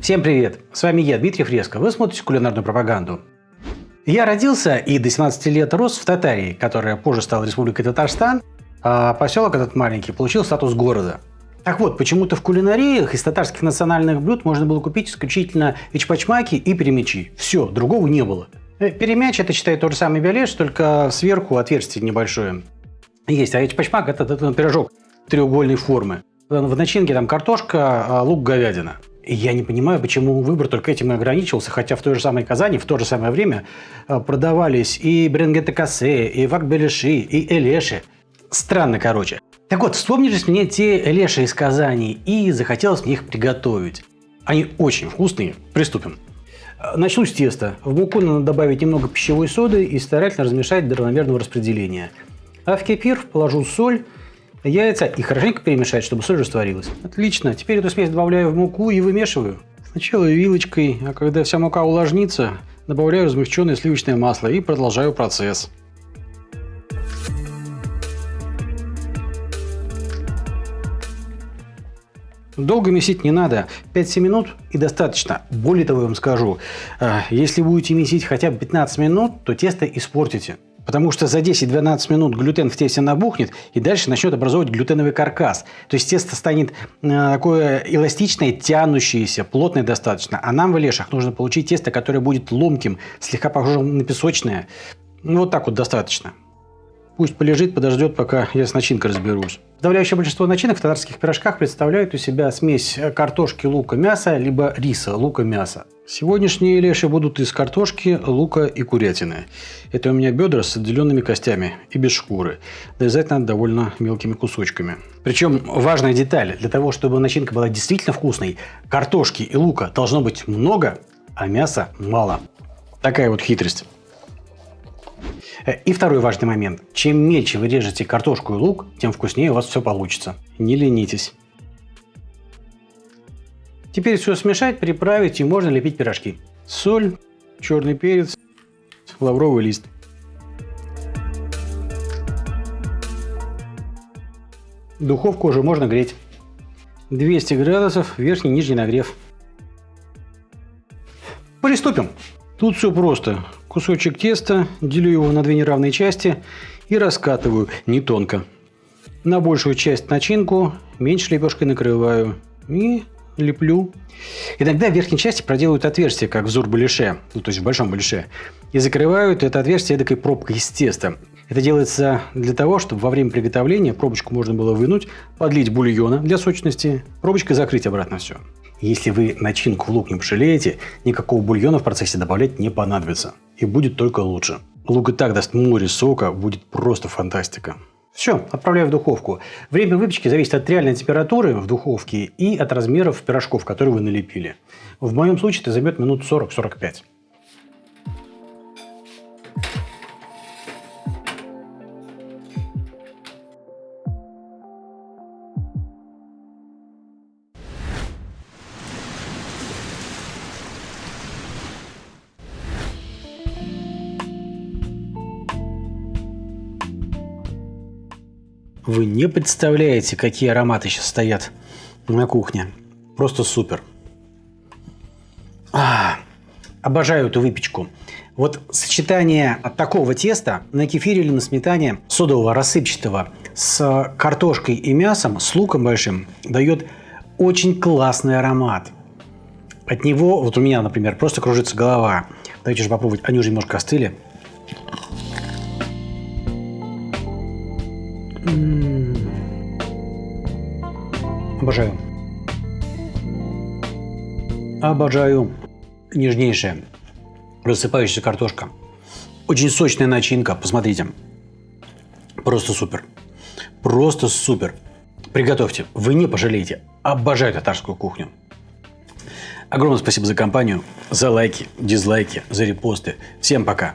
Всем привет! С вами я, Дмитрий Фреско. Вы смотрите кулинарную пропаганду. Я родился и до 17 лет рос в Татарии, которая позже стала Республикой Татарстан, а поселок этот маленький получил статус города. Так вот, почему-то в кулинариях из татарских национальных блюд можно было купить исключительно ичпачмаки и перемечи. Все, другого не было. Э, перемяч это считай тот же самый беляш, только сверху отверстие небольшое. Есть, а ичпачмак это, это, это пирожок треугольной формы. В начинке там картошка, а лук, говядина. И я не понимаю, почему выбор только этим и ограничивался, хотя в той же самой Казани в то же самое время а, продавались и бренгеты кассе, и вакбелеши, и элеши. Странно, короче. Так вот, вспомнились мне те элеши из Казани, и захотелось мне их приготовить. Они очень вкусные. Приступим. Начну с теста. В муку надо добавить немного пищевой соды и старательно размешать до равномерного распределения. А в кефир положу соль, яйца и хорошенько перемешать, чтобы соль растворилась. Отлично. Теперь эту смесь добавляю в муку и вымешиваю. Сначала вилочкой, а когда вся мука увлажнится, добавляю размягченное сливочное масло и продолжаю процесс. Долго месить не надо, 5-7 минут и достаточно. Более того, я вам скажу, э, если будете месить хотя бы 15 минут, то тесто испортите. Потому что за 10-12 минут глютен в тесте набухнет и дальше начнет образовывать глютеновый каркас. То есть тесто станет э, такое эластичное, тянущееся, плотное достаточно. А нам в лешах нужно получить тесто, которое будет ломким, слегка похожим на песочное. Ну вот так вот достаточно. Пусть полежит, подождет, пока я с начинкой разберусь. Подавляющее большинство начинок в татарских пирожках представляют у себя смесь картошки, лука, мяса, либо риса, лука, мяса. Сегодняшние леши будут из картошки, лука и курятины. Это у меня бедра с отделенными костями и без шкуры. Дорезать надо довольно мелкими кусочками. Причем важная деталь. Для того, чтобы начинка была действительно вкусной, картошки и лука должно быть много, а мяса мало. Такая вот хитрость. Э, и второй важный момент. Чем мельче вы режете картошку и лук, тем вкуснее у вас все получится. Не ленитесь. Теперь все смешать, приправить и можно лепить пирожки. Соль, черный перец, лавровый лист. Духовку уже можно греть. 200 градусов, верхний и нижний нагрев. Приступим. Тут все просто. Кусочек теста, делю его на две неравные части и раскатываю не тонко. На большую часть начинку меньше лепешкой накрываю и леплю. Иногда в верхней части проделывают отверстие, как взор балише, ну, то есть в большом балише, и закрывают это отверстие эдакой пробкой из теста. Это делается для того, чтобы во время приготовления пробочку можно было вынуть, подлить бульона для сочности, пробочкой закрыть обратно все. Если вы начинку в лук не пожалеете, никакого бульона в процессе добавлять не понадобится. И будет только лучше. Лук и так даст море сока, будет просто фантастика. Все, отправляю в духовку. Время выпечки зависит от реальной температуры в духовке и от размеров пирожков, которые вы налепили. В моем случае это займет минут 40-45. Вы не представляете, какие ароматы сейчас стоят на кухне. Просто супер. А, обожаю эту выпечку. Вот сочетание такого теста на кефире или на сметане содового рассыпчатого с картошкой и мясом, с луком большим, дает очень классный аромат. От него, вот у меня, например, просто кружится голова. Давайте же попробовать. Они уже немножко остыли. Обожаю. Обожаю. Нежнейшая, рассыпающаяся картошка. Очень сочная начинка, посмотрите. Просто супер. Просто супер. Приготовьте, вы не пожалеете. Обожаю татарскую кухню. Огромное спасибо за компанию, за лайки, дизлайки, за репосты. Всем пока.